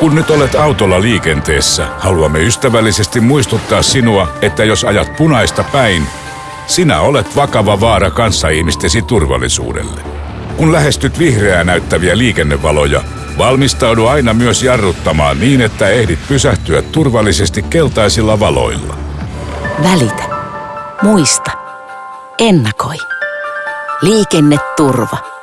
Kun nyt olet autolla liikenteessä, haluamme ystävällisesti muistuttaa sinua, että jos ajat punaista päin, sinä olet vakava vaara kanssaihmistesi turvallisuudelle. Kun lähestyt vihreää näyttäviä liikennevaloja, valmistaudu aina myös jarruttamaan niin, että ehdit pysähtyä turvallisesti keltaisilla valoilla. Välitä. Muista. Ennakoi. Liikenneturva.